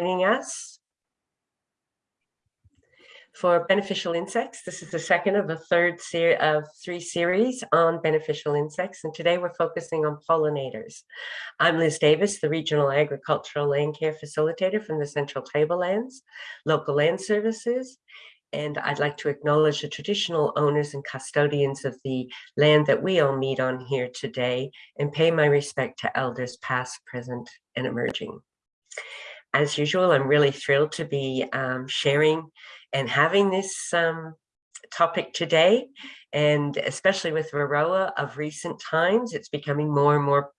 joining us for beneficial insects. This is the second of a third series of three series on beneficial insects. And today we're focusing on pollinators. I'm Liz Davis, the Regional Agricultural Land Care Facilitator from the Central Tablelands, Local Land Services. And I'd like to acknowledge the traditional owners and custodians of the land that we all meet on here today and pay my respect to elders past, present, and emerging. As usual, I'm really thrilled to be um, sharing and having this um, topic today, and especially with Varroa of recent times, it's becoming more and more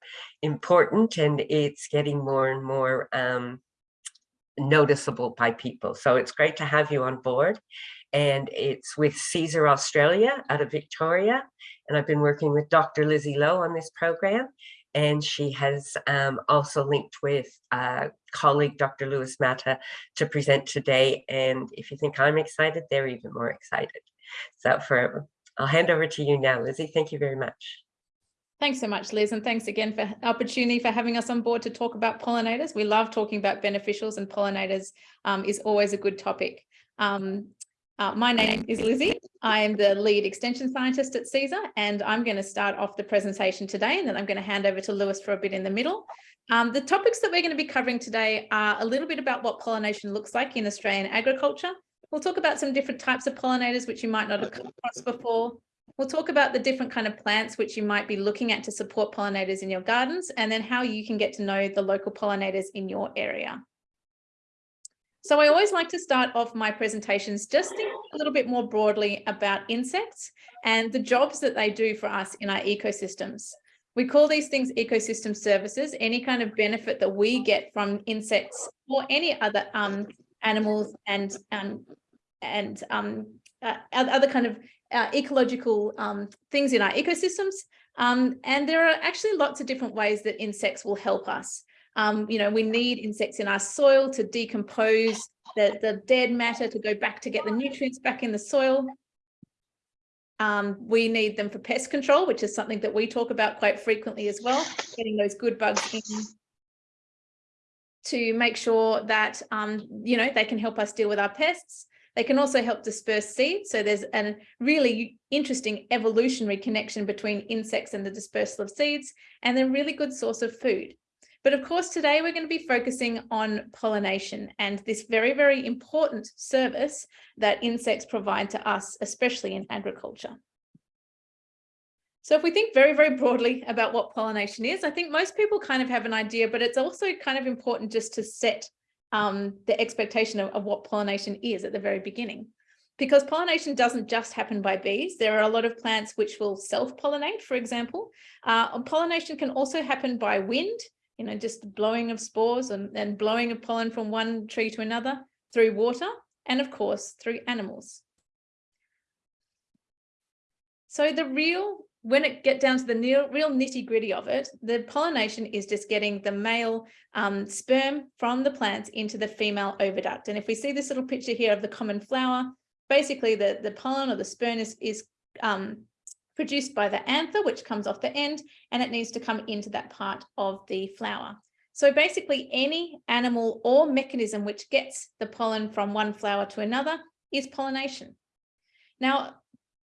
important and it's getting more and more um, noticeable by people. So it's great to have you on board. And it's with Cesar Australia out of Victoria. And I've been working with Dr. Lizzie Lowe on this program and she has um, also linked with uh, colleague Dr. Lewis Mata to present today. And if you think I'm excited, they're even more excited. So for, I'll hand over to you now, Lizzie. Thank you very much. Thanks so much, Liz, and thanks again for opportunity for having us on board to talk about pollinators. We love talking about beneficials and pollinators um, is always a good topic. Um, uh, my name is Lizzie. I'm the lead extension scientist at Cesar, and I'm going to start off the presentation today, and then I'm going to hand over to Lewis for a bit in the middle. Um, the topics that we're going to be covering today are a little bit about what pollination looks like in Australian agriculture. We'll talk about some different types of pollinators, which you might not have come across before. We'll talk about the different kind of plants which you might be looking at to support pollinators in your gardens, and then how you can get to know the local pollinators in your area. So I always like to start off my presentations just a little bit more broadly about insects and the jobs that they do for us in our ecosystems. We call these things ecosystem services, any kind of benefit that we get from insects or any other um, animals and, um, and um, uh, other kind of uh, ecological um, things in our ecosystems. Um, and there are actually lots of different ways that insects will help us. Um, you know, we need insects in our soil to decompose the, the dead matter to go back to get the nutrients back in the soil. Um, we need them for pest control, which is something that we talk about quite frequently as well, getting those good bugs in to make sure that, um, you know, they can help us deal with our pests. They can also help disperse seeds. So there's a really interesting evolutionary connection between insects and the dispersal of seeds, and they're a really good source of food. But of course, today we're going to be focusing on pollination and this very, very important service that insects provide to us, especially in agriculture. So if we think very, very broadly about what pollination is, I think most people kind of have an idea, but it's also kind of important just to set um, the expectation of, of what pollination is at the very beginning because pollination doesn't just happen by bees. There are a lot of plants which will self-pollinate, for example. Uh, pollination can also happen by wind you know, just blowing of spores and, and blowing of pollen from one tree to another through water and of course through animals. So the real, when it get down to the real, real nitty gritty of it, the pollination is just getting the male um, sperm from the plants into the female oviduct. And if we see this little picture here of the common flower, basically the, the pollen or the sperm is, is um, produced by the anther, which comes off the end, and it needs to come into that part of the flower. So basically any animal or mechanism which gets the pollen from one flower to another is pollination. Now,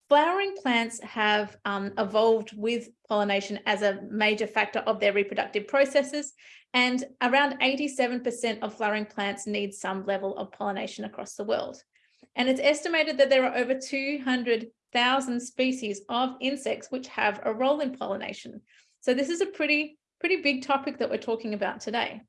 flowering plants have um, evolved with pollination as a major factor of their reproductive processes, and around 87% of flowering plants need some level of pollination across the world. And it's estimated that there are over 200 thousand species of insects which have a role in pollination. So this is a pretty, pretty big topic that we're talking about today.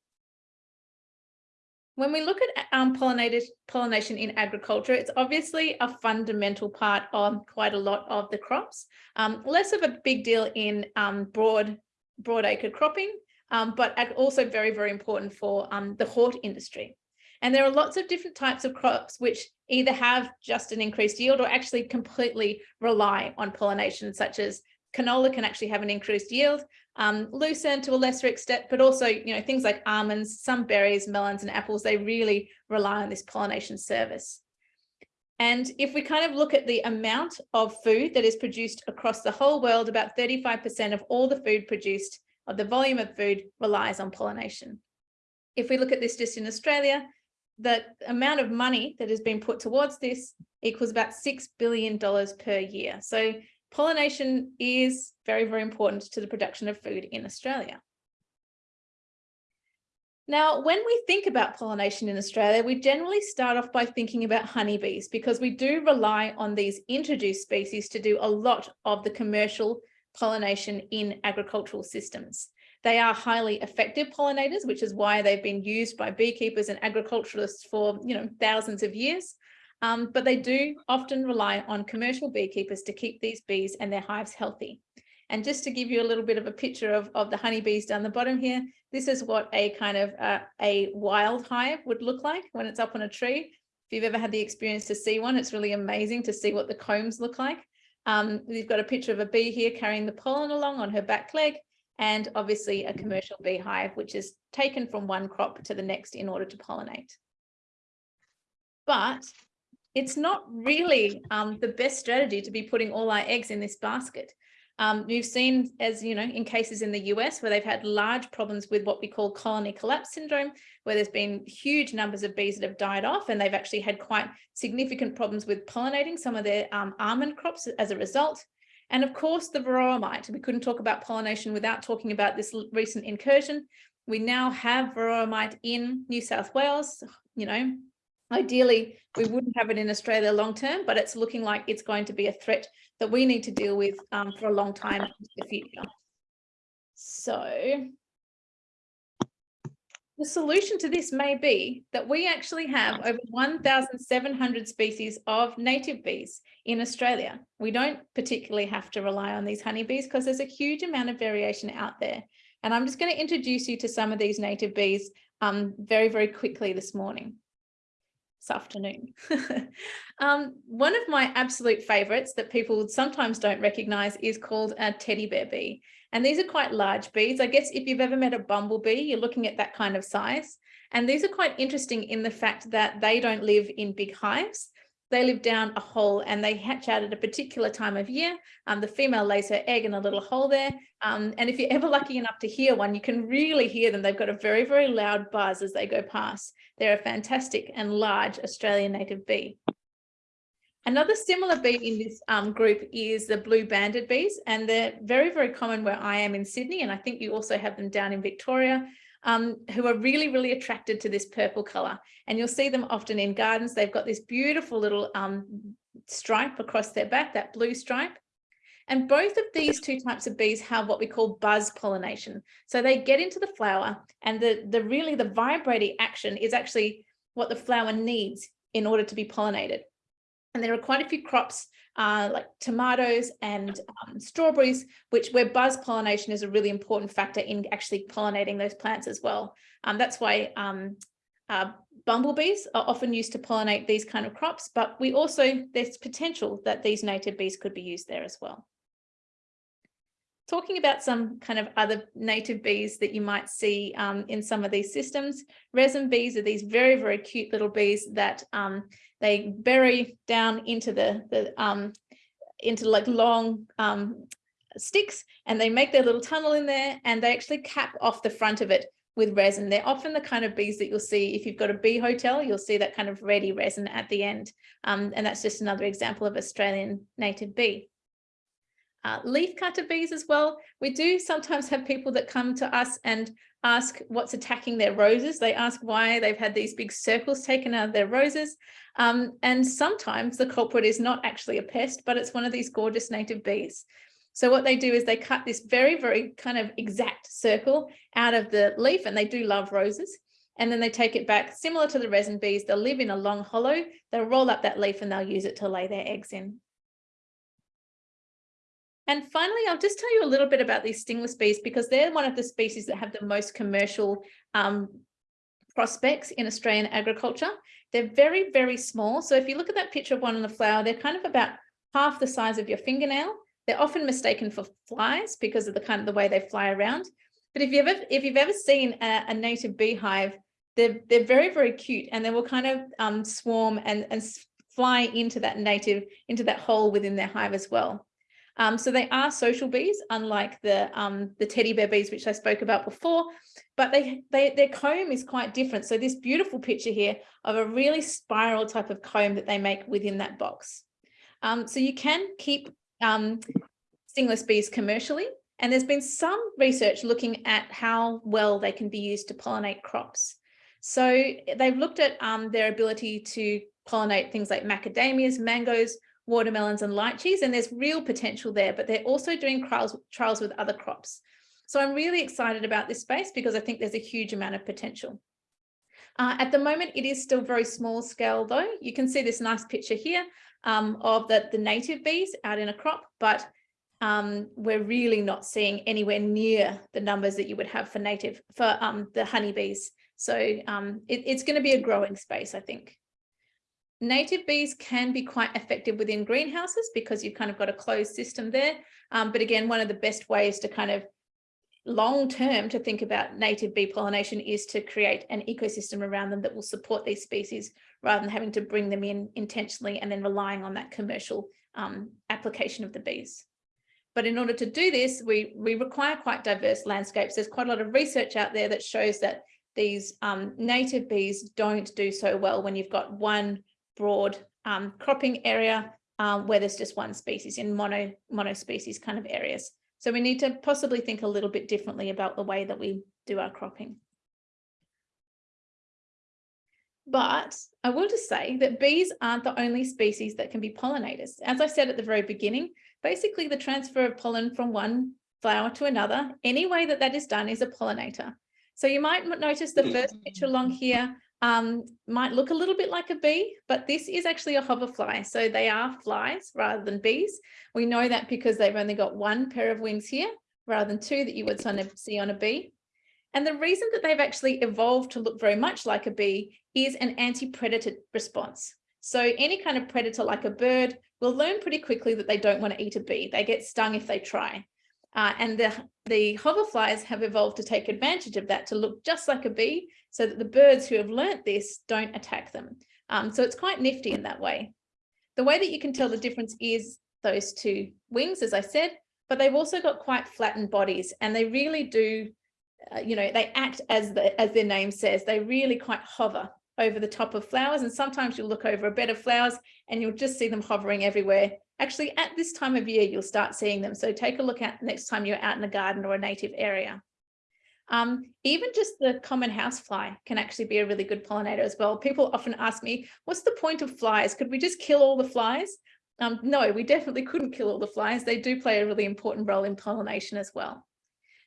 When we look at um, pollination in agriculture, it's obviously a fundamental part of quite a lot of the crops. Um, less of a big deal in um, broad, broad acre cropping, um, but also very, very important for um, the hort industry. And there are lots of different types of crops which either have just an increased yield or actually completely rely on pollination, such as canola can actually have an increased yield, um, lucerne to a lesser extent, but also, you know, things like almonds, some berries, melons and apples, they really rely on this pollination service. And if we kind of look at the amount of food that is produced across the whole world, about 35% of all the food produced, of the volume of food relies on pollination. If we look at this just in Australia, the amount of money that has been put towards this equals about $6 billion per year. So pollination is very, very important to the production of food in Australia. Now, when we think about pollination in Australia, we generally start off by thinking about honeybees because we do rely on these introduced species to do a lot of the commercial pollination in agricultural systems. They are highly effective pollinators, which is why they've been used by beekeepers and agriculturalists for you know thousands of years. Um, but they do often rely on commercial beekeepers to keep these bees and their hives healthy. And just to give you a little bit of a picture of, of the honeybees down the bottom here, this is what a kind of uh, a wild hive would look like when it's up on a tree. If you've ever had the experience to see one, it's really amazing to see what the combs look like. Um, we've got a picture of a bee here carrying the pollen along on her back leg, and obviously a commercial beehive, which is taken from one crop to the next in order to pollinate. But it's not really um, the best strategy to be putting all our eggs in this basket. Um, we've seen, as you know, in cases in the US where they've had large problems with what we call colony collapse syndrome, where there's been huge numbers of bees that have died off and they've actually had quite significant problems with pollinating some of their um, almond crops as a result. And of course, the varroa mite. We couldn't talk about pollination without talking about this recent incursion. We now have varroa mite in New South Wales, you know, Ideally, we wouldn't have it in Australia long term, but it's looking like it's going to be a threat that we need to deal with um, for a long time into the future. So the solution to this may be that we actually have over 1,700 species of native bees in Australia. We don't particularly have to rely on these honeybees because there's a huge amount of variation out there. And I'm just going to introduce you to some of these native bees um, very, very quickly this morning this afternoon. um, one of my absolute favorites that people sometimes don't recognize is called a teddy bear bee. And these are quite large bees. I guess if you've ever met a bumblebee, you're looking at that kind of size. And these are quite interesting in the fact that they don't live in big hives they live down a hole and they hatch out at a particular time of year. Um, the female lays her egg in a little hole there. Um, and if you're ever lucky enough to hear one, you can really hear them. They've got a very, very loud buzz as they go past. They're a fantastic and large Australian native bee. Another similar bee in this um, group is the blue banded bees, and they're very, very common where I am in Sydney, and I think you also have them down in Victoria um, who are really, really attracted to this purple color. And you'll see them often in gardens. They've got this beautiful little um, stripe across their back, that blue stripe. And both of these two types of bees have what we call buzz pollination. So they get into the flower and the, the really the vibrating action is actually what the flower needs in order to be pollinated. And there are quite a few crops uh, like tomatoes and um, strawberries, which where buzz pollination is a really important factor in actually pollinating those plants as well. Um, that's why um, uh, bumblebees are often used to pollinate these kind of crops, but we also, there's potential that these native bees could be used there as well. Talking about some kind of other native bees that you might see um, in some of these systems, resin bees are these very, very cute little bees that um, they bury down into the, the um, into like long um, sticks and they make their little tunnel in there and they actually cap off the front of it with resin. They're often the kind of bees that you'll see if you've got a bee hotel, you'll see that kind of ready resin at the end. Um, and that's just another example of Australian native bee. Uh, leaf cutter bees as well. We do sometimes have people that come to us and ask what's attacking their roses. They ask why they've had these big circles taken out of their roses. Um, and sometimes the culprit is not actually a pest, but it's one of these gorgeous native bees. So what they do is they cut this very, very kind of exact circle out of the leaf and they do love roses. And then they take it back similar to the resin bees. They'll live in a long hollow. They'll roll up that leaf and they'll use it to lay their eggs in. And finally, I'll just tell you a little bit about these stingless bees because they're one of the species that have the most commercial um, prospects in Australian agriculture. They're very, very small. So if you look at that picture of one on the flower, they're kind of about half the size of your fingernail. They're often mistaken for flies because of the kind of the way they fly around. But if you've ever, if you've ever seen a, a native beehive, they're, they're very, very cute and they will kind of um, swarm and, and fly into that native, into that hole within their hive as well. Um, so they are social bees, unlike the, um, the teddy bear bees, which I spoke about before, but they, they their comb is quite different. So this beautiful picture here of a really spiral type of comb that they make within that box. Um, so you can keep um, stingless bees commercially, and there's been some research looking at how well they can be used to pollinate crops. So they've looked at um, their ability to pollinate things like macadamias, mangoes, watermelons and lychees, and there's real potential there, but they're also doing trials, trials with other crops. So I'm really excited about this space because I think there's a huge amount of potential. Uh, at the moment, it is still very small scale though. You can see this nice picture here um, of the, the native bees out in a crop, but um, we're really not seeing anywhere near the numbers that you would have for native, for um, the honeybees. So um, it, it's going to be a growing space, I think. Native bees can be quite effective within greenhouses because you've kind of got a closed system there. Um, but again, one of the best ways to kind of long term to think about native bee pollination is to create an ecosystem around them that will support these species rather than having to bring them in intentionally and then relying on that commercial um, application of the bees. But in order to do this, we, we require quite diverse landscapes. There's quite a lot of research out there that shows that these um, native bees don't do so well when you've got one broad um, cropping area um, where there's just one species in mono, mono species kind of areas. So we need to possibly think a little bit differently about the way that we do our cropping. But I will just say that bees aren't the only species that can be pollinators. As I said at the very beginning, basically the transfer of pollen from one flower to another, any way that that is done is a pollinator. So you might notice the first picture along here um, might look a little bit like a bee, but this is actually a hoverfly. So they are flies rather than bees. We know that because they've only got one pair of wings here rather than two that you would see on a bee. And the reason that they've actually evolved to look very much like a bee is an anti-predator response. So any kind of predator like a bird will learn pretty quickly that they don't want to eat a bee. They get stung if they try. Uh, and the, the hoverflies have evolved to take advantage of that to look just like a bee so that the birds who have learnt this don't attack them. Um, so it's quite nifty in that way. The way that you can tell the difference is those two wings, as I said, but they've also got quite flattened bodies and they really do, uh, you know, they act as, the, as their name says, they really quite hover over the top of flowers. And sometimes you'll look over a bed of flowers and you'll just see them hovering everywhere. Actually, at this time of year, you'll start seeing them. So take a look at next time you're out in a garden or a native area. Um, even just the common housefly can actually be a really good pollinator as well. People often ask me, what's the point of flies? Could we just kill all the flies? Um, no, we definitely couldn't kill all the flies. They do play a really important role in pollination as well.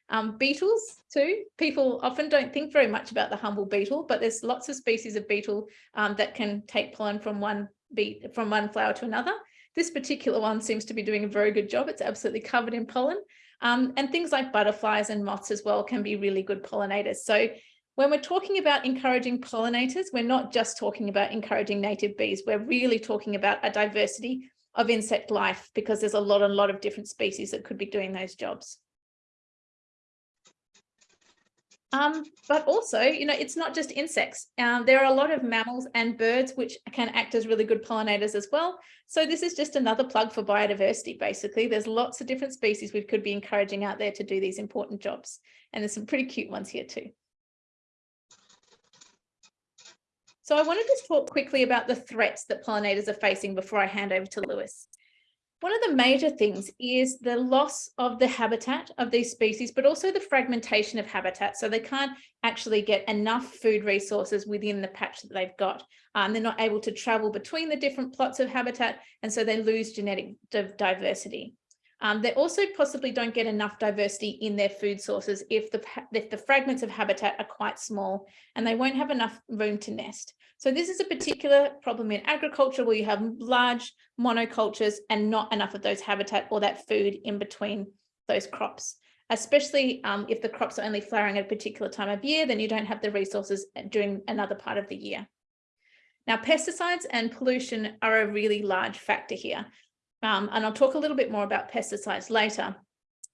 Um, beetles too, people often don't think very much about the humble beetle, but there's lots of species of beetle um, that can take pollen from one from one flower to another. This particular one seems to be doing a very good job. It's absolutely covered in pollen. Um, and things like butterflies and moths as well can be really good pollinators. So when we're talking about encouraging pollinators, we're not just talking about encouraging native bees. We're really talking about a diversity of insect life because there's a lot, a lot of different species that could be doing those jobs. Um, but also, you know, it's not just insects. Um, there are a lot of mammals and birds which can act as really good pollinators as well. So this is just another plug for biodiversity, basically. There's lots of different species we could be encouraging out there to do these important jobs. And there's some pretty cute ones here too. So I want to just talk quickly about the threats that pollinators are facing before I hand over to Lewis. One of the major things is the loss of the habitat of these species, but also the fragmentation of habitat. So they can't actually get enough food resources within the patch that they've got. Um, they're not able to travel between the different plots of habitat, and so they lose genetic diversity. Um, they also possibly don't get enough diversity in their food sources if the, if the fragments of habitat are quite small and they won't have enough room to nest. So this is a particular problem in agriculture where you have large monocultures and not enough of those habitat or that food in between those crops, especially um, if the crops are only flowering at a particular time of year, then you don't have the resources during another part of the year. Now, pesticides and pollution are a really large factor here. Um, and I'll talk a little bit more about pesticides later,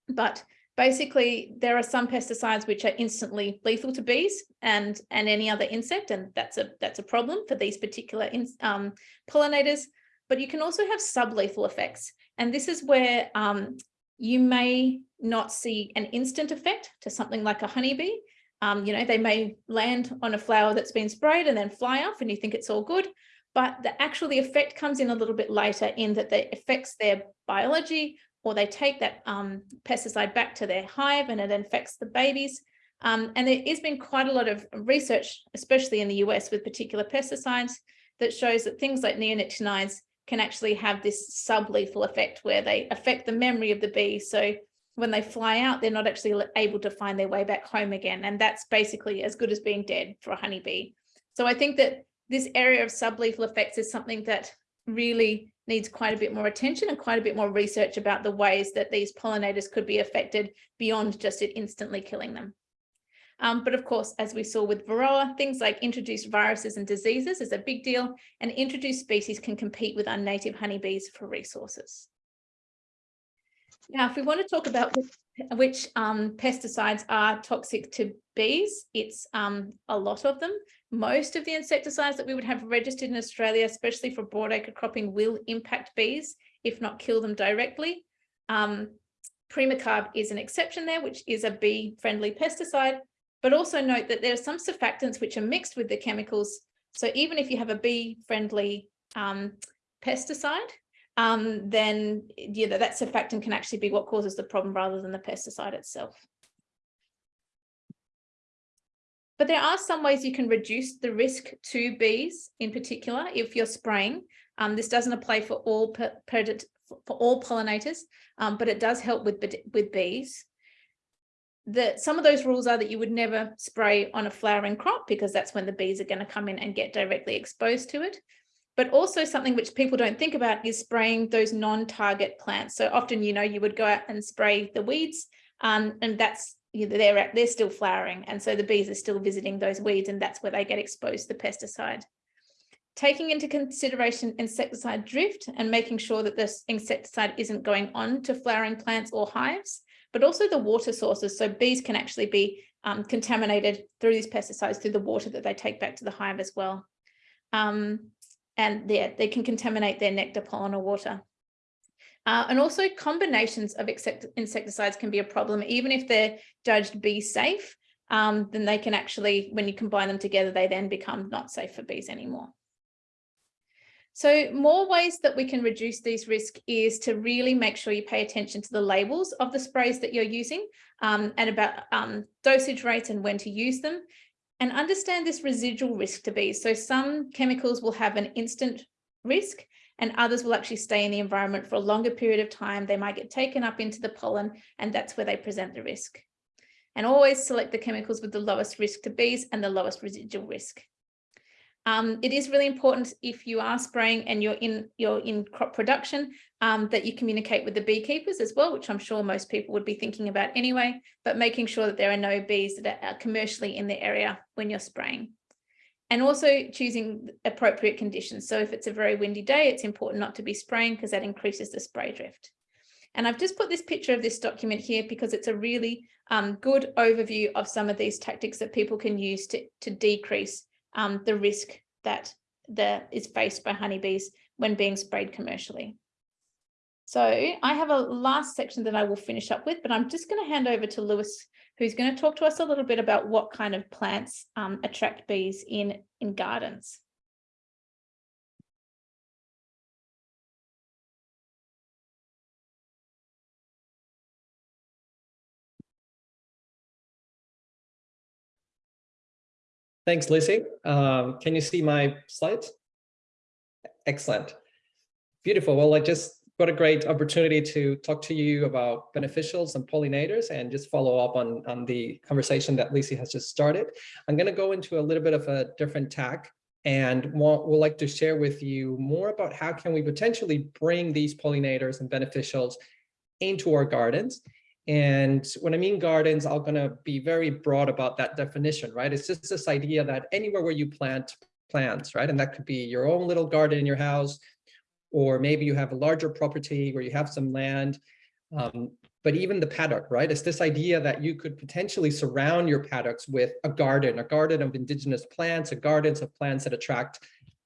but basically there are some pesticides which are instantly lethal to bees and and any other insect and that's a that's a problem for these particular in, um, pollinators. But you can also have sublethal effects and this is where um, you may not see an instant effect to something like a honeybee. Um, you know, they may land on a flower that's been sprayed and then fly off and you think it's all good, but the actual the effect comes in a little bit later in that it affects their biology or they take that um, pesticide back to their hive and it infects the babies. Um, and there has been quite a lot of research, especially in the US with particular pesticides, that shows that things like neonicotinoids can actually have this sublethal effect where they affect the memory of the bee. So when they fly out, they're not actually able to find their way back home again. And that's basically as good as being dead for a honeybee. So I think that this area of sublethal effects is something that really needs quite a bit more attention and quite a bit more research about the ways that these pollinators could be affected beyond just it instantly killing them. Um, but of course, as we saw with Varroa, things like introduced viruses and diseases is a big deal, and introduced species can compete with our native honeybees for resources. Now, if we want to talk about which, um, pesticides are toxic to bees, it's um, a lot of them. Most of the insecticides that we would have registered in Australia, especially for broadacre cropping, will impact bees, if not kill them directly. Um, Pirimicarb is an exception there, which is a bee-friendly pesticide, but also note that there are some surfactants which are mixed with the chemicals. So even if you have a bee-friendly um, pesticide, um, then yeah, that surfactant can actually be what causes the problem rather than the pesticide itself. But there are some ways you can reduce the risk to bees in particular if you're spraying. Um, this doesn't apply for all for all pollinators, um, but it does help with, with bees. The, some of those rules are that you would never spray on a flowering crop because that's when the bees are going to come in and get directly exposed to it. But also something which people don't think about is spraying those non-target plants. So often, you know, you would go out and spray the weeds um, and that's they're at they're still flowering and so the bees are still visiting those weeds and that's where they get exposed to the pesticide. Taking into consideration insecticide drift and making sure that this insecticide isn't going on to flowering plants or hives but also the water sources so bees can actually be um, contaminated through these pesticides through the water that they take back to the hive as well. Um, and yeah, they can contaminate their nectar pollen or water uh, and also combinations of insecticides can be a problem, even if they're judged bee safe, um, then they can actually, when you combine them together, they then become not safe for bees anymore. So more ways that we can reduce these risks is to really make sure you pay attention to the labels of the sprays that you're using um, and about um, dosage rates and when to use them and understand this residual risk to bees. So some chemicals will have an instant risk and others will actually stay in the environment for a longer period of time. They might get taken up into the pollen and that's where they present the risk. And always select the chemicals with the lowest risk to bees and the lowest residual risk. Um, it is really important if you are spraying and you're in you're in crop production um, that you communicate with the beekeepers as well, which I'm sure most people would be thinking about anyway, but making sure that there are no bees that are commercially in the area when you're spraying and also choosing appropriate conditions. So if it's a very windy day, it's important not to be spraying because that increases the spray drift. And I've just put this picture of this document here because it's a really um, good overview of some of these tactics that people can use to, to decrease um, the risk that the, is faced by honeybees when being sprayed commercially. So I have a last section that I will finish up with, but I'm just going to hand over to Lewis who's going to talk to us a little bit about what kind of plants um, attract bees in, in gardens. Thanks, Lizzie. Um, can you see my slides? Excellent. Beautiful. Well, I just what a great opportunity to talk to you about beneficials and pollinators and just follow up on, on the conversation that Lizzie has just started. I'm going to go into a little bit of a different tack and want, would like to share with you more about how can we potentially bring these pollinators and beneficials into our gardens. And when I mean gardens, I'm going to be very broad about that definition, right? It's just this idea that anywhere where you plant plants, right? And that could be your own little garden in your house, or maybe you have a larger property where you have some land. Um, but even the paddock, right? It's this idea that you could potentially surround your paddocks with a garden, a garden of indigenous plants, a gardens of plants that attract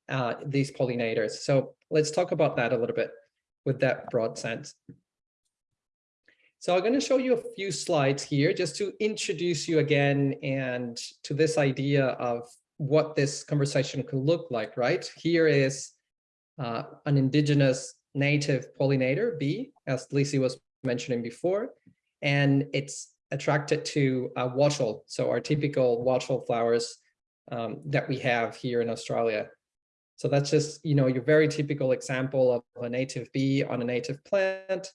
uh, these pollinators. So let's talk about that a little bit with that broad sense. So I'm going to show you a few slides here just to introduce you again and to this idea of what this conversation could look like, right? Here is uh, an indigenous native pollinator, bee, as Lizzie was mentioning before, and it's attracted to uh, wattle, so our typical wattle flowers um, that we have here in Australia. So that's just, you know, your very typical example of a native bee on a native plant.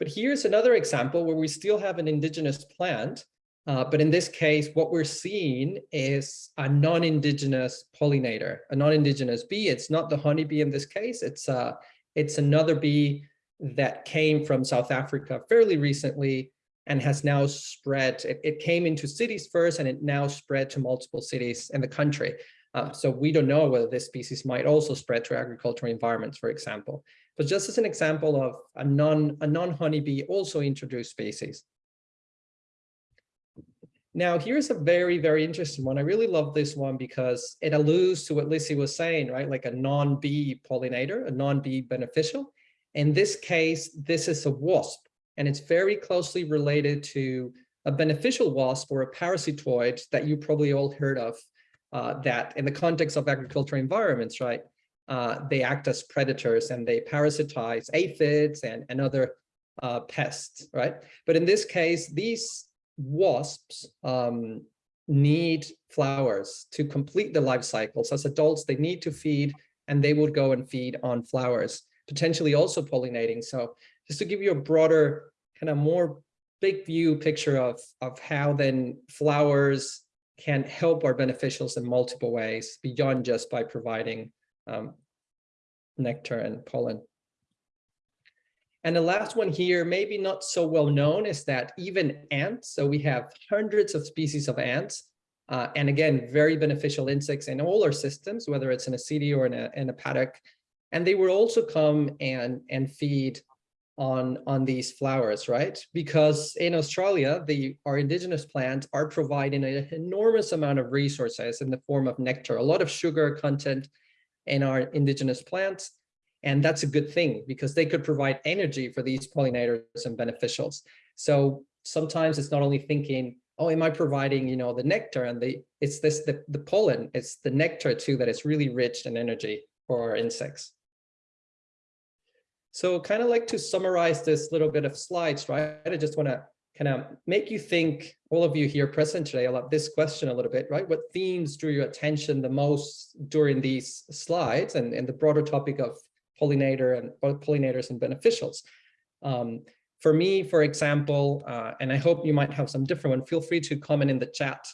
But here's another example where we still have an indigenous plant, uh, but in this case, what we're seeing is a non-indigenous pollinator, a non-indigenous bee. It's not the honeybee in this case. It's uh, it's another bee that came from South Africa fairly recently and has now spread. It, it came into cities first and it now spread to multiple cities in the country. Um, so we don't know whether this species might also spread to agricultural environments, for example. But just as an example of a non a non honeybee also introduced species. Now, here's a very, very interesting one. I really love this one because it alludes to what Lizzie was saying, right? Like a non-bee pollinator, a non-bee beneficial. In this case, this is a wasp, and it's very closely related to a beneficial wasp or a parasitoid that you probably all heard of uh, that in the context of agricultural environments, right? Uh, they act as predators and they parasitize aphids and, and other uh, pests, right? But in this case, these wasps um, need flowers to complete the life cycles. As adults, they need to feed and they would go and feed on flowers, potentially also pollinating. So just to give you a broader, kind of more big view picture of, of how then flowers can help our beneficials in multiple ways beyond just by providing um, nectar and pollen. And the last one here, maybe not so well known, is that even ants, so we have hundreds of species of ants, uh, and again, very beneficial insects in all our systems, whether it's in a city or in a, in a paddock. And they will also come and, and feed on, on these flowers, right? Because in Australia, the, our indigenous plants are providing an enormous amount of resources in the form of nectar, a lot of sugar content in our indigenous plants. And that's a good thing because they could provide energy for these pollinators and beneficials. So sometimes it's not only thinking, oh, am I providing, you know, the nectar and the, it's this, the, the pollen, it's the nectar too, that is really rich in energy for our insects. So kind of like to summarize this little bit of slides, right? I just want to kind of make you think, all of you here present today, about this question a little bit, right? What themes drew your attention the most during these slides and, and the broader topic of pollinator and pollinators and beneficials. Um, for me, for example, uh, and I hope you might have some different one, feel free to comment in the chat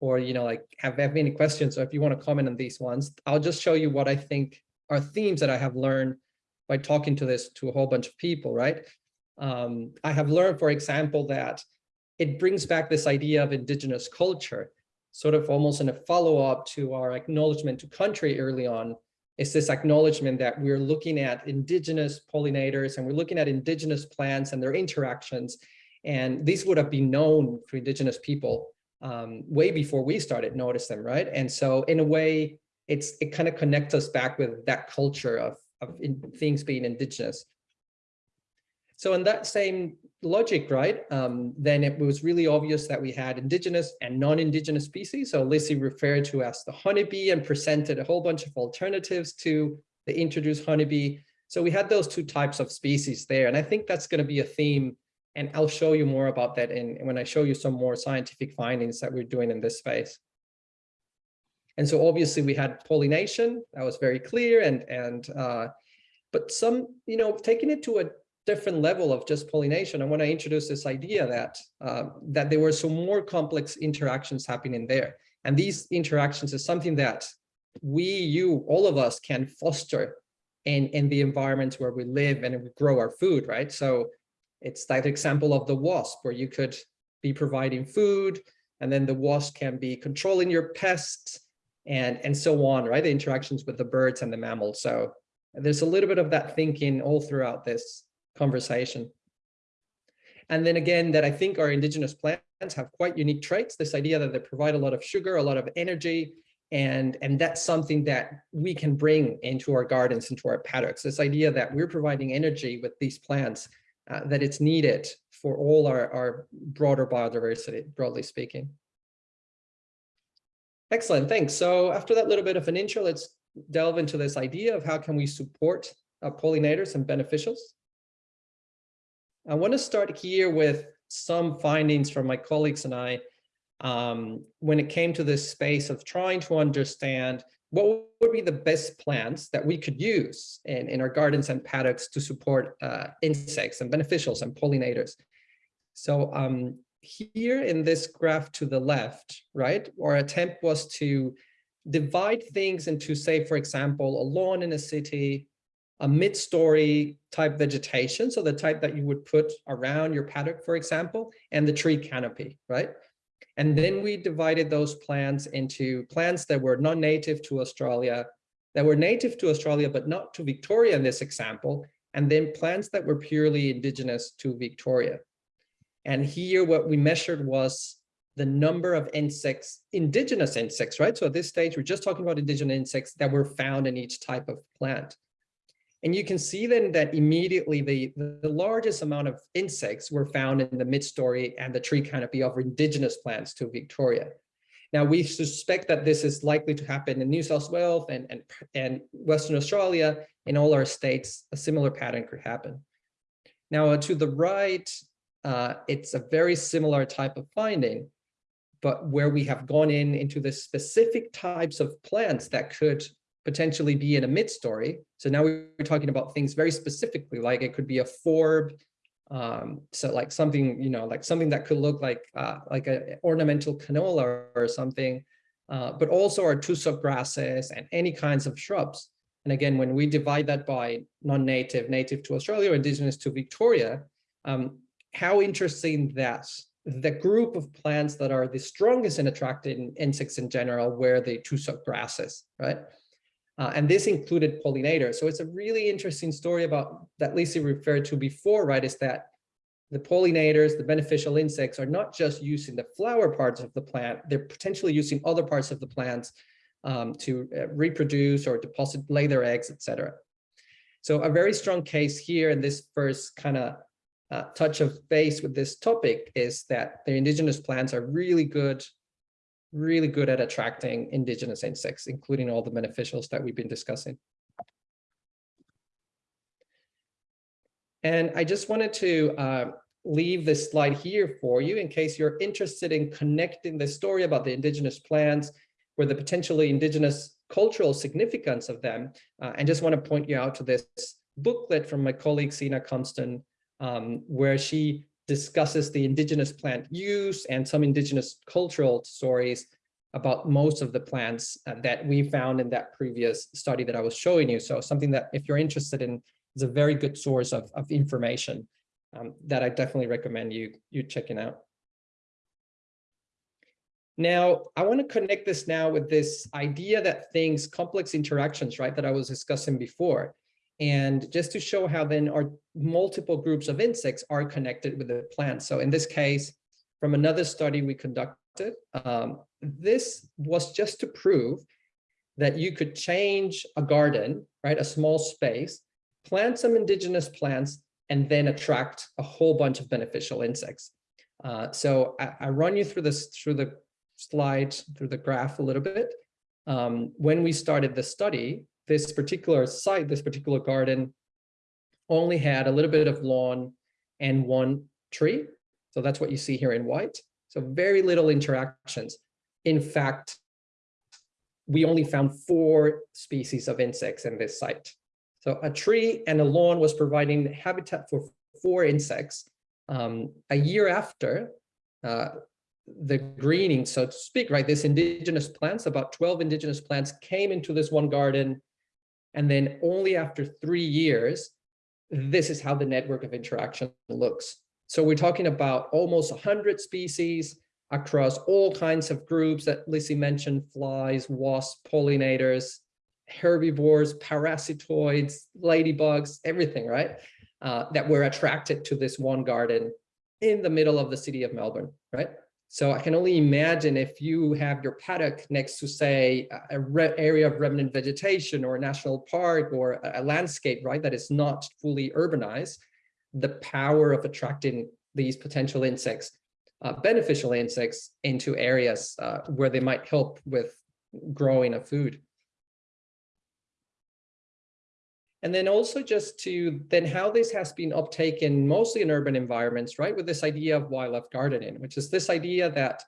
or, you know, like have, have any questions or if you want to comment on these ones, I'll just show you what I think are themes that I have learned by talking to this to a whole bunch of people, right? Um, I have learned, for example, that it brings back this idea of indigenous culture, sort of almost in a follow-up to our acknowledgement to country early on, is this acknowledgement that we're looking at indigenous pollinators and we're looking at indigenous plants and their interactions. And these would have been known for indigenous people um, way before we started notice them, right? And so in a way, it's it kind of connects us back with that culture of, of in, things being indigenous. So in that same logic, right, um, then it was really obvious that we had indigenous and non-indigenous species. So Lizzie referred to as the honeybee and presented a whole bunch of alternatives to the introduced honeybee. So we had those two types of species there. And I think that's going to be a theme. And I'll show you more about that in when I show you some more scientific findings that we're doing in this space. And so obviously we had pollination, that was very clear. And, and uh, but some, you know, taking it to a different level of just pollination. I want to introduce this idea that uh, that there were some more complex interactions happening there. And these interactions is something that we, you, all of us can foster in, in the environments where we live and we grow our food, right? So it's that example of the wasp where you could be providing food and then the wasp can be controlling your pests and, and so on, right? The interactions with the birds and the mammals. So there's a little bit of that thinking all throughout this conversation. And then again, that I think our indigenous plants have quite unique traits, this idea that they provide a lot of sugar, a lot of energy, and, and that's something that we can bring into our gardens, into our paddocks. This idea that we're providing energy with these plants uh, that it's needed for all our, our broader biodiversity, broadly speaking. Excellent, thanks. So after that little bit of an intro, let's delve into this idea of how can we support uh, pollinators and beneficials. I want to start here with some findings from my colleagues and I um, when it came to this space of trying to understand what would be the best plants that we could use in, in our gardens and paddocks to support uh, insects and beneficials and pollinators. So um, here in this graph to the left, right, our attempt was to divide things into, say, for example, a lawn in a city, a mid-story type vegetation, so the type that you would put around your paddock, for example, and the tree canopy, right? And then we divided those plants into plants that were non-native to Australia, that were native to Australia, but not to Victoria in this example, and then plants that were purely indigenous to Victoria. And here what we measured was the number of insects, indigenous insects, right? So at this stage, we're just talking about indigenous insects that were found in each type of plant. And you can see then that immediately the, the largest amount of insects were found in the mid-story and the tree canopy of indigenous plants to Victoria. Now, we suspect that this is likely to happen in New South Wales and, and, and Western Australia. In all our states, a similar pattern could happen. Now, uh, to the right, uh, it's a very similar type of finding, but where we have gone in into the specific types of plants that could potentially be in a mid-story. So now we're talking about things very specifically, like it could be a forb, um, so like something, you know, like something that could look like uh, like an ornamental canola or something, uh, but also our tussock grasses and any kinds of shrubs. And again, when we divide that by non-native, native to Australia, indigenous to Victoria, um, how interesting that the group of plants that are the strongest in attracting insects in general were the tussock grasses, right? Uh, and this included pollinators. So it's a really interesting story about that Lisa referred to before, right? Is that the pollinators, the beneficial insects are not just using the flower parts of the plant, they're potentially using other parts of the plants um, to uh, reproduce or deposit, lay their eggs, etc. So a very strong case here in this first kind of uh, touch of base with this topic is that the indigenous plants are really good really good at attracting indigenous insects, including all the beneficials that we've been discussing. And I just wanted to uh, leave this slide here for you in case you're interested in connecting the story about the indigenous plants with the potentially indigenous cultural significance of them. Uh, and just want to point you out to this booklet from my colleague Sina Compston, um, where she discusses the indigenous plant use and some indigenous cultural stories about most of the plants uh, that we found in that previous study that I was showing you. So something that if you're interested in is a very good source of, of information um, that I definitely recommend you, you checking out. Now, I want to connect this now with this idea that things, complex interactions, right, that I was discussing before. And just to show how then our multiple groups of insects are connected with the plant. So in this case, from another study we conducted, um, this was just to prove that you could change a garden, right, a small space, plant some indigenous plants, and then attract a whole bunch of beneficial insects. Uh, so I, I, run you through this through the slide, through the graph a little bit. Um, when we started the study, this particular site, this particular garden, only had a little bit of lawn and one tree. So that's what you see here in white. So very little interactions. In fact, we only found four species of insects in this site. So a tree and a lawn was providing habitat for four insects. Um, a year after uh, the greening, so to speak, right, this indigenous plants, about 12 indigenous plants came into this one garden and then only after three years, this is how the network of interaction looks. So we're talking about almost 100 species across all kinds of groups that Lizzie mentioned, flies, wasps, pollinators, herbivores, parasitoids, ladybugs, everything, right? Uh, that were attracted to this one garden in the middle of the city of Melbourne, right? So I can only imagine if you have your paddock next to say a area of remnant vegetation or a national park or a, landscape, right, that is not fully urbanized, the power of attracting these potential insects, uh, beneficial insects into areas uh, where they might help with growing of food. And then also just to then how this has been uptaken mostly in urban environments, right? With this idea of wildlife gardening, which is this idea that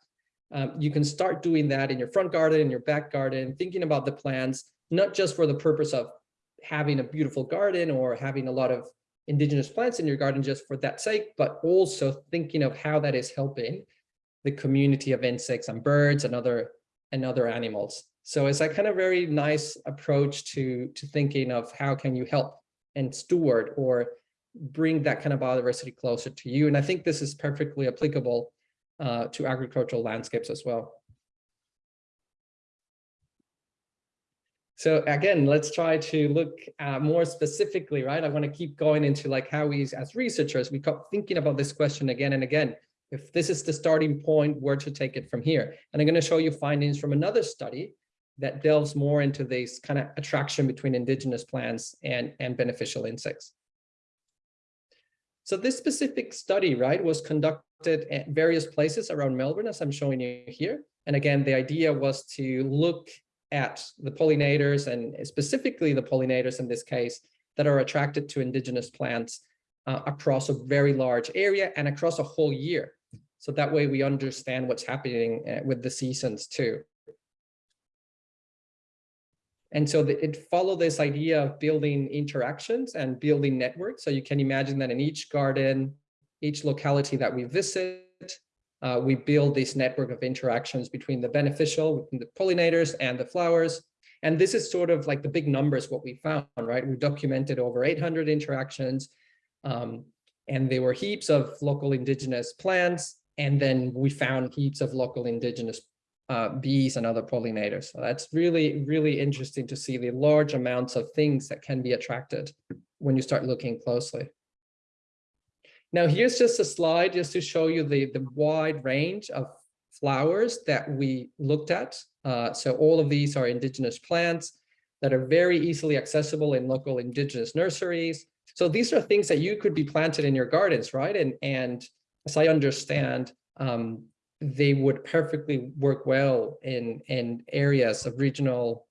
um, you can start doing that in your front garden, in your back garden, thinking about the plants, not just for the purpose of having a beautiful garden or having a lot of indigenous plants in your garden just for that sake, but also thinking of how that is helping the community of insects and birds and other and other animals. So it's a kind of very nice approach to, to thinking of how can you help and steward or bring that kind of biodiversity closer to you. And I think this is perfectly applicable uh, to agricultural landscapes as well. So again, let's try to look uh, more specifically, right? I want to keep going into like how we as researchers, we kept thinking about this question again and again. If this is the starting point, where to take it from here? And I'm going to show you findings from another study that delves more into this kind of attraction between indigenous plants and, and beneficial insects. So this specific study, right, was conducted at various places around Melbourne, as I'm showing you here. And again, the idea was to look at the pollinators and specifically the pollinators in this case that are attracted to indigenous plants uh, across a very large area and across a whole year. So that way we understand what's happening uh, with the seasons too. And so the, it followed this idea of building interactions and building networks. So you can imagine that in each garden, each locality that we visit, uh, we build this network of interactions between the beneficial, between the pollinators and the flowers. And this is sort of like the big numbers, what we found, right? We documented over 800 interactions, um, and there were heaps of local indigenous plants. And then we found heaps of local indigenous uh, bees and other pollinators. So that's really, really interesting to see the large amounts of things that can be attracted when you start looking closely. Now here's just a slide just to show you the, the wide range of flowers that we looked at. Uh, so all of these are indigenous plants that are very easily accessible in local indigenous nurseries. So these are things that you could be planted in your gardens, right? And, and as I understand, um, they would perfectly work well in, in areas of regional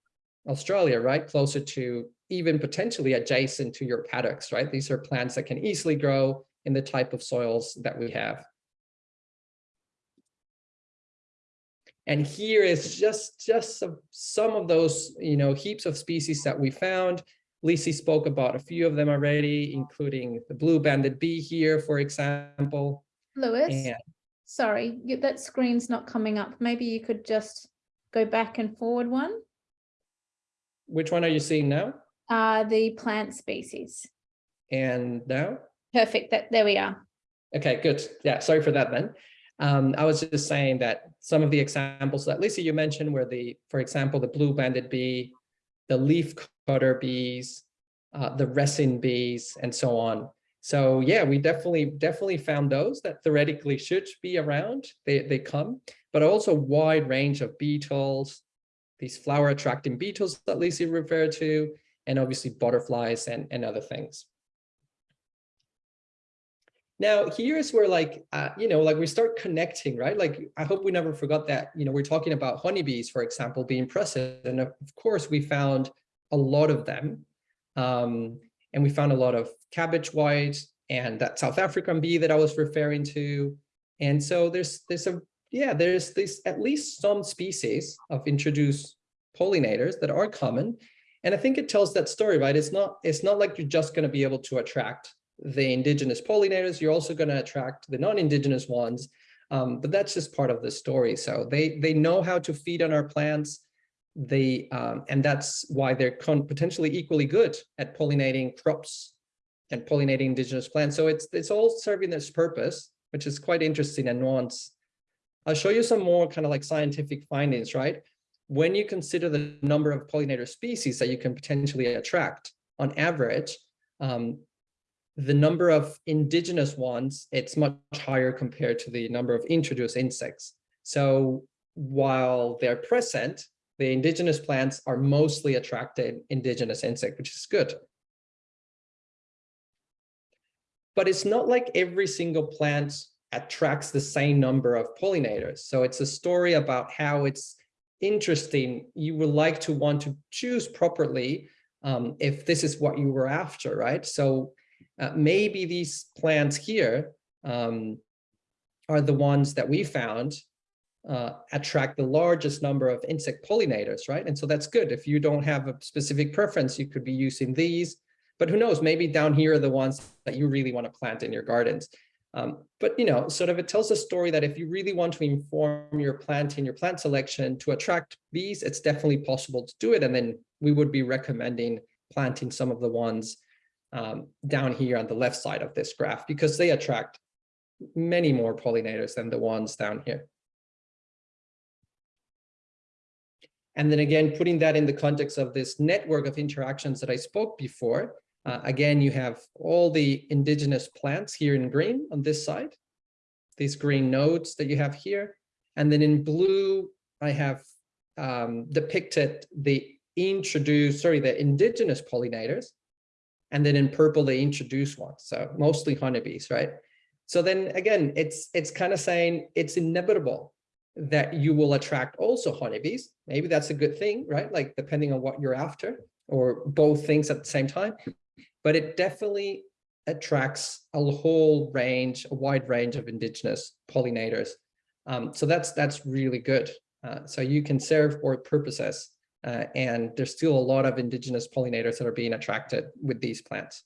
Australia, right? Closer to even potentially adjacent to your paddocks, right? These are plants that can easily grow in the type of soils that we have. And here is just, just some, some of those, you know, heaps of species that we found. Lisi spoke about a few of them already, including the blue banded bee here, for example. Lewis, And sorry, that screen's not coming up. Maybe you could just go back and forward one. which one are you seeing now? Uh, the plant species. And now? Perfect, that, there we are. Okay, good. Yeah, sorry for that then. Um, I was just saying that some of the examples that Lisa, you mentioned were the, for example, the blue banded bee, the leaf cutter bees, uh, the resin bees, and so on. So yeah, we definitely, definitely found those that theoretically should be around. They, they come, but also wide range of beetles, these flower attracting beetles that Lisa referred to, and obviously butterflies and, and other things. Now, here's where like, uh, you know, like we start connecting, right? Like, I hope we never forgot that, you know, we're talking about honeybees, for example, being present. And of course, we found a lot of them. Um, and we found a lot of cabbage white and that South African bee that I was referring to. And so there's, there's a, yeah, there's this at least some species of introduced pollinators that are common. And I think it tells that story, right? It's not, it's not like you're just going to be able to attract the indigenous pollinators, you're also going to attract the non-indigenous ones. Um, but that's just part of the story. So they they know how to feed on our plants. They um, and that's why they're potentially equally good at pollinating crops and pollinating indigenous plants. So it's it's all serving this purpose, which is quite interesting and nuanced. I'll show you some more kind of like scientific findings, right? When you consider the number of pollinator species that you can potentially attract, on average, um, the number of indigenous ones, it's much higher compared to the number of introduced insects. So while they're present, the indigenous plants are mostly attracted indigenous insect, which is good. but it's not like every single plant attracts the same number of pollinators. So it's a story about how it's interesting. You would like to want to choose properly um, if this is what you were after, right? So uh, maybe these plants here um, are the ones that we found uh, attract the largest number of insect pollinators, right? And so that's good. If you don't have a specific preference, you could be using these, but who knows, maybe down here are the ones that you really want to plant in your gardens. Um, but, you know, sort of it tells a story that if you really want to inform your planting, your plant selection to attract bees, it's definitely possible to do it. And then we would be recommending planting some of the ones um, down here on the left side of this graph because they attract many more pollinators than the ones down here. And then again, putting that in the context of this network of interactions that I spoke before, uh, again, you have all the indigenous plants here in green on this side, these green nodes that you have here. And then in blue, I have um, depicted the introduced, sorry, the indigenous pollinators. And then in purple, the introduced ones. So mostly honeybees, right? So then again, it's it's kind of saying it's inevitable that you will attract also honeybees. Maybe that's a good thing, right? Like depending on what you're after or both things at the same time. But it definitely attracts a whole range, a wide range of indigenous pollinators. Um, so that's that's really good. Uh, so you can serve both purposes. Uh, and there's still a lot of indigenous pollinators that are being attracted with these plants.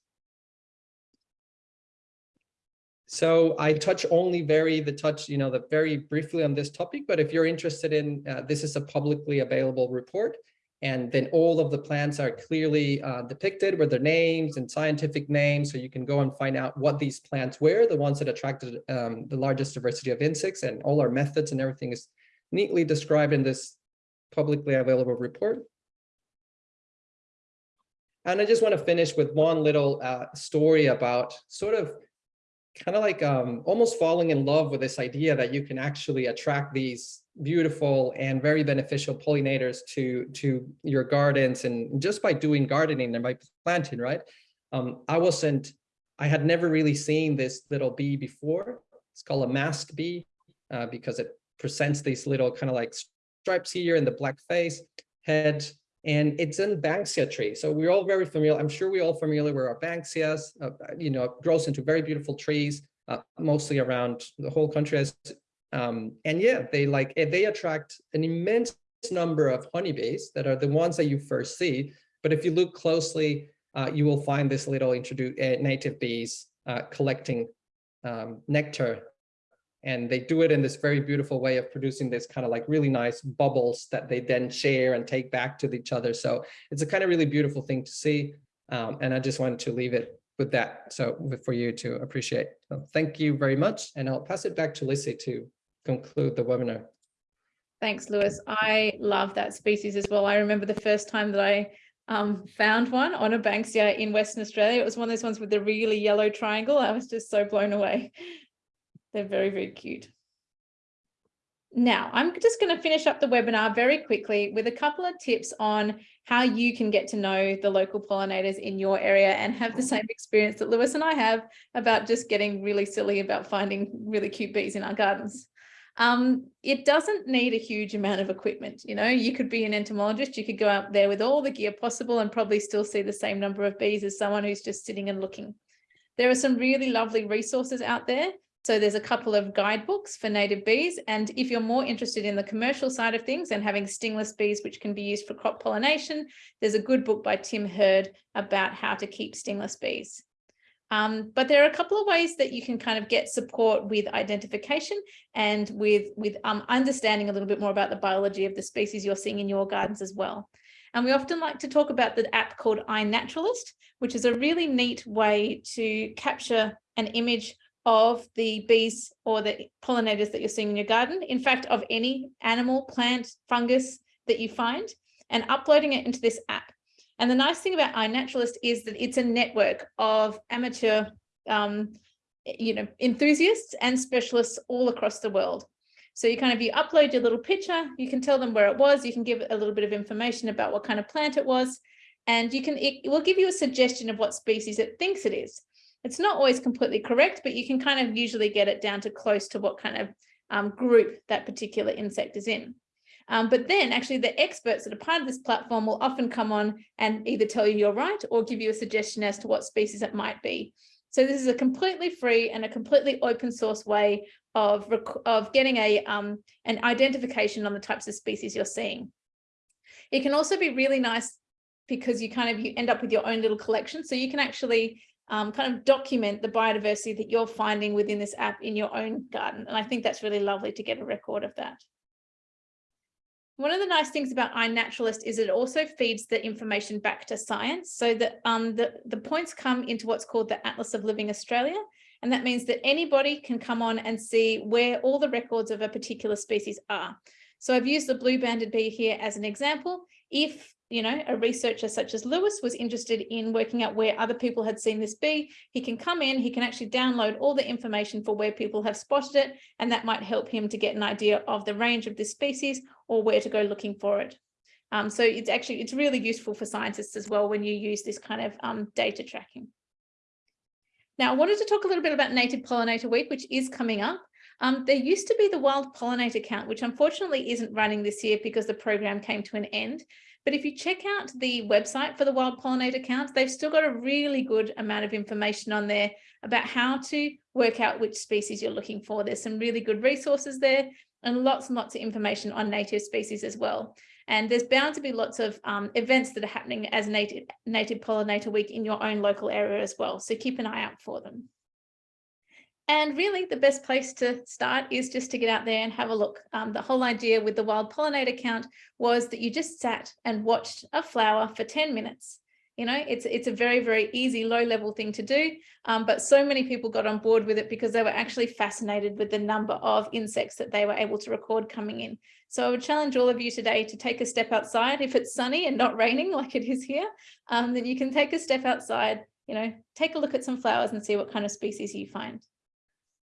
So I touch only very the touch, you know, the very briefly on this topic, but if you're interested in, uh, this is a publicly available report. And then all of the plants are clearly uh, depicted with their names and scientific names. So you can go and find out what these plants were, the ones that attracted um, the largest diversity of insects and all our methods and everything is neatly described in this publicly available report. And I just want to finish with one little uh, story about sort of kind of like um, almost falling in love with this idea that you can actually attract these beautiful and very beneficial pollinators to to your gardens and just by doing gardening and by planting right? Um, i wasn't i had never really seen this little bee before. It's called a masked bee uh, because it presents these little kind of like stripes here in the black face head and it's in Banksia tree. So we're all very familiar. I'm sure we're all familiar with our Banksias, uh, you know, grows into very beautiful trees, uh, mostly around the whole country. As, um, and yeah, they like, eh, they attract an immense number of honeybees that are the ones that you first see. But if you look closely, uh, you will find this little uh, native bees uh, collecting um, nectar and they do it in this very beautiful way of producing this kind of like really nice bubbles that they then share and take back to each other. So it's a kind of really beautiful thing to see. Um, and I just wanted to leave it with that. So for you to appreciate. So thank you very much. And I'll pass it back to Lissy to conclude the webinar. Thanks, Lewis. I love that species as well. I remember the first time that I um, found one on a Banksia in Western Australia. It was one of those ones with the really yellow triangle. I was just so blown away. They're very, very cute. Now, I'm just going to finish up the webinar very quickly with a couple of tips on how you can get to know the local pollinators in your area and have the same experience that Lewis and I have about just getting really silly about finding really cute bees in our gardens. Um, it doesn't need a huge amount of equipment. You know, you could be an entomologist, you could go out there with all the gear possible and probably still see the same number of bees as someone who's just sitting and looking. There are some really lovely resources out there so there's a couple of guidebooks for native bees. And if you're more interested in the commercial side of things and having stingless bees, which can be used for crop pollination, there's a good book by Tim Heard about how to keep stingless bees. Um, but there are a couple of ways that you can kind of get support with identification and with, with um, understanding a little bit more about the biology of the species you're seeing in your gardens as well. And we often like to talk about the app called iNaturalist, which is a really neat way to capture an image of the bees or the pollinators that you're seeing in your garden, in fact, of any animal, plant, fungus that you find, and uploading it into this app. And the nice thing about iNaturalist is that it's a network of amateur, um, you know, enthusiasts and specialists all across the world. So you kind of, you upload your little picture, you can tell them where it was, you can give a little bit of information about what kind of plant it was, and you can, it will give you a suggestion of what species it thinks it is. It's not always completely correct, but you can kind of usually get it down to close to what kind of um, group that particular insect is in. Um, but then actually the experts that are part of this platform will often come on and either tell you you're right or give you a suggestion as to what species it might be. So this is a completely free and a completely open source way of, of getting a um, an identification on the types of species you're seeing. It can also be really nice because you kind of you end up with your own little collection. So you can actually um, kind of document the biodiversity that you're finding within this app in your own garden. And I think that's really lovely to get a record of that. One of the nice things about iNaturalist is it also feeds the information back to science so that um, the, the points come into what's called the Atlas of Living Australia. And that means that anybody can come on and see where all the records of a particular species are. So I've used the blue banded bee here as an example. If you know, a researcher such as Lewis was interested in working out where other people had seen this bee, he can come in, he can actually download all the information for where people have spotted it, and that might help him to get an idea of the range of this species or where to go looking for it. Um, so it's actually, it's really useful for scientists as well when you use this kind of um, data tracking. Now, I wanted to talk a little bit about Native Pollinator Week, which is coming up. Um, there used to be the Wild Pollinator Count, which unfortunately isn't running this year because the program came to an end. But if you check out the website for the wild pollinator count, they've still got a really good amount of information on there about how to work out which species you're looking for. There's some really good resources there and lots and lots of information on native species as well. And there's bound to be lots of um, events that are happening as native, native Pollinator Week in your own local area as well. So keep an eye out for them. And really the best place to start is just to get out there and have a look. Um, the whole idea with the wild pollinator count was that you just sat and watched a flower for 10 minutes. You know, it's, it's a very, very easy low level thing to do, um, but so many people got on board with it because they were actually fascinated with the number of insects that they were able to record coming in. So I would challenge all of you today to take a step outside. If it's sunny and not raining like it is here, um, then you can take a step outside, you know, take a look at some flowers and see what kind of species you find.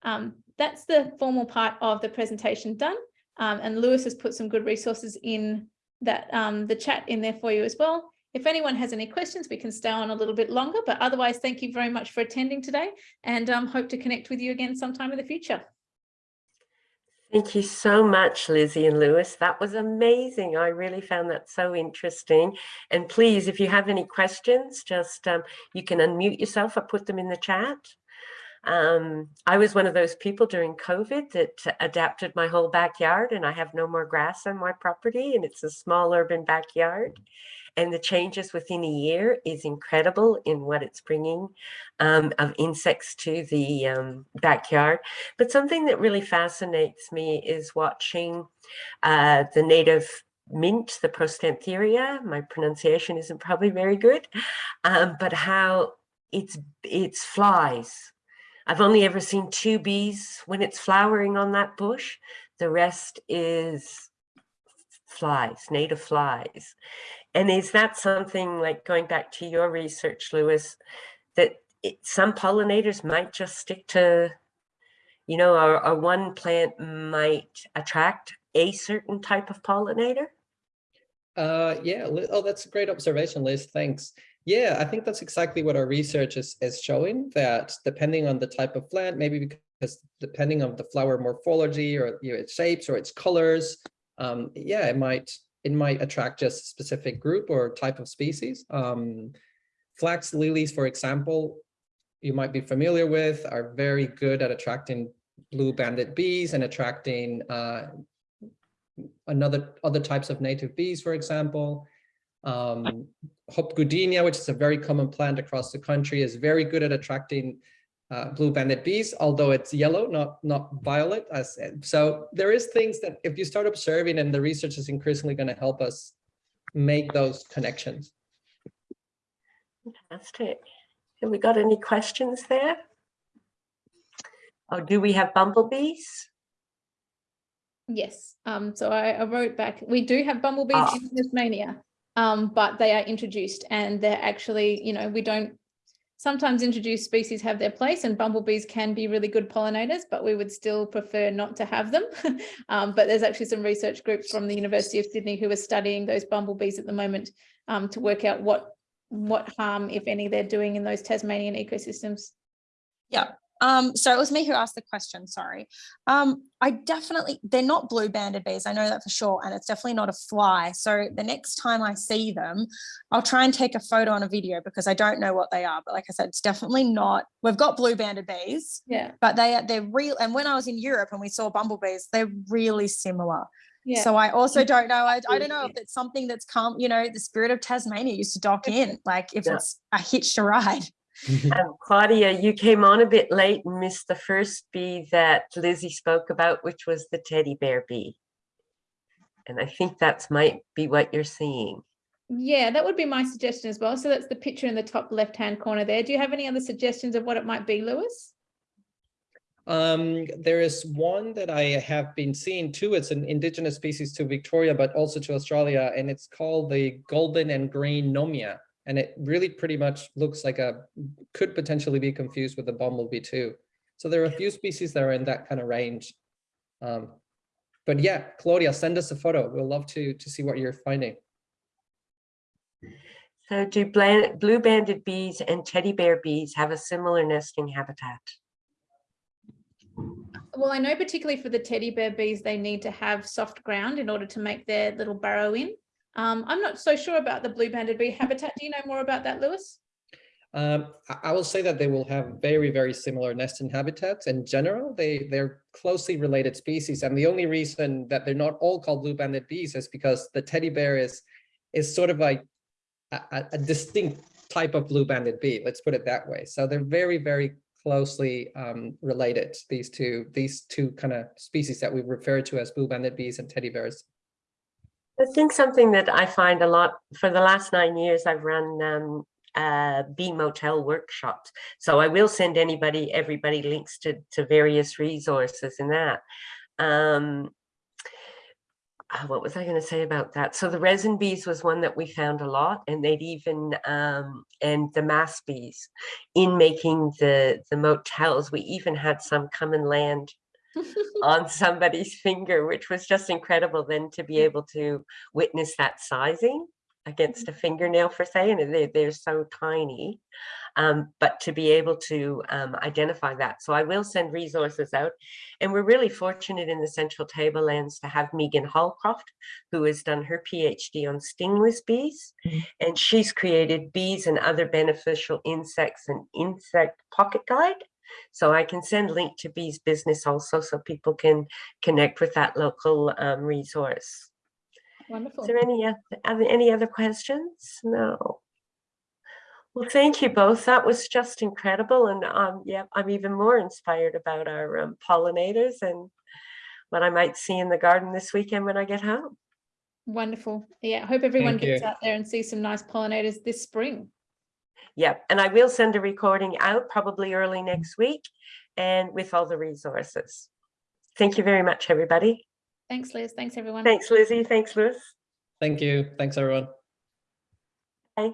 Um, that's the formal part of the presentation done. Um, and Lewis has put some good resources in that um, the chat in there for you as well. If anyone has any questions, we can stay on a little bit longer, but otherwise, thank you very much for attending today and um, hope to connect with you again sometime in the future. Thank you so much, Lizzie and Lewis. That was amazing. I really found that so interesting. And please, if you have any questions, just um, you can unmute yourself or put them in the chat. Um, I was one of those people during COVID that adapted my whole backyard and I have no more grass on my property and it's a small urban backyard. And the changes within a year is incredible in what it's bringing um, of insects to the um, backyard. But something that really fascinates me is watching uh, the native mint, the Prostantheria, my pronunciation isn't probably very good, um, but how it's, it's flies I've only ever seen two bees when it's flowering on that bush. The rest is flies, native flies. And is that something like going back to your research, Lewis, that it, some pollinators might just stick to, you know, or, or one plant might attract a certain type of pollinator? Uh, yeah, oh, that's a great observation, Liz. Thanks. Yeah, I think that's exactly what our research is, is showing that depending on the type of plant, maybe because depending on the flower morphology or you know, its shapes or its colors, um, yeah, it might it might attract just a specific group or type of species. Um, flax lilies, for example, you might be familiar with, are very good at attracting blue banded bees and attracting uh, another other types of native bees, for example. Um, Hop goodenia, which is a very common plant across the country, is very good at attracting uh, blue banded bees, although it's yellow, not, not violet. As, so there is things that if you start observing and the research is increasingly going to help us make those connections. Fantastic. Have we got any questions there? Oh, do we have bumblebees? Yes. Um, so I, I wrote back, we do have bumblebees Ah. in Tasmania um, but they are introduced and they're actually, you know, we don't sometimes introduced species have their place and bumblebees can be really good pollinators, but we would still prefer not to have them. um, but there's actually some research groups from the University of Sydney who are studying those bumblebees at the moment um, to work out what what harm, if any, they're doing in those Tasmanian ecosystems. Um, so it was me who asked the question, sorry. Um, I definitely, they're not blue banded bees, I know that for sure, and it's definitely not a fly. So the next time I see them, I'll try and take a photo and a video because I don't know what they are. But like I said, it's definitely not, we've got blue banded bees, Yeah, but they are, they're real. And when I was in Europe and we saw bumblebees, they're really similar. yeah. So I also don't know, I, I don't know if it's something that's come, you know, the spirit of Tasmania used to dock in, like if Yeah. it's a hitch a ride. Um, Claudia, you came on a bit late and missed the first bee that Lizzie spoke about, which was the teddy bear bee. And I think that's might be what you're seeing. Yeah, that would be my suggestion as well. So that's the picture in the top left-hand corner there. Do you have any other suggestions of what it might be, Lewis? Um, there is one that I have been seeing too. It's an indigenous species to Victoria, but also to Australia, and it's called the golden and green nomia. And it really pretty much looks like a, could potentially be confused with the bumblebee too. So there are a few species that are in that kind of range. Um, but yeah, Claudia, send us a photo. We'll love to, to see what you're finding. So do blue banded bees and teddy bear bees have a similar nesting habitat? Well, I know particularly for the teddy bear bees, they need to have soft ground in order to make their little burrow in. Um, I'm not so sure about the blue banded bee habitat. Do you know more about that, Lewis? Um, I, will say that they will have very, very similar nesting habitats in general. They, they're closely related species. And the only reason that they're not all called blue banded bees is because the teddy bear is, is sort of like a, a- distinct type of blue banded bee, let's put it that way. So they're very, very closely um, related, these two, these two kind of species that we refer to as blue banded bees and teddy bears. I think something that I find a lot, for the last nine years, I've run um, uh, bee motel workshops. So I will send anybody, everybody links to, to various resources in that. Um, ah, what was I going to say about that? So the resin bees was one that we found a lot and they'd even, um, and the mass bees in making the, the motels, we even had some come and land on somebody's finger, which was just incredible then to be able to witness that sizing against a fingernail for say, and they, they're so tiny. Um, but to be able to um, identify that. So I will send resources out. And we're really fortunate in the Central Tablelands to have Megan Halcroft, who has done her PhD on stingless bees. And she's created bees and other beneficial insects and insect pocket guide. So I can send link to Bees Business also so people can connect with that local um, resource. Wonderful. Is there any, oth- other- any other questions? No. Well, thank you both. That was just incredible. And um, yeah, I'm even more inspired about our um, pollinators and what I might see in the garden this weekend when I get home. Wonderful. Yeah, I hope everyone Thank gets you. out there and sees some nice pollinators this spring. Yeah, and I will send a recording out probably early next week and with all the resources. Thank you very much, everybody. Thanks, Liz. Thanks, everyone. Thanks, Lizzie. Thanks, Lewis. Thank you. Thanks, everyone. Bye.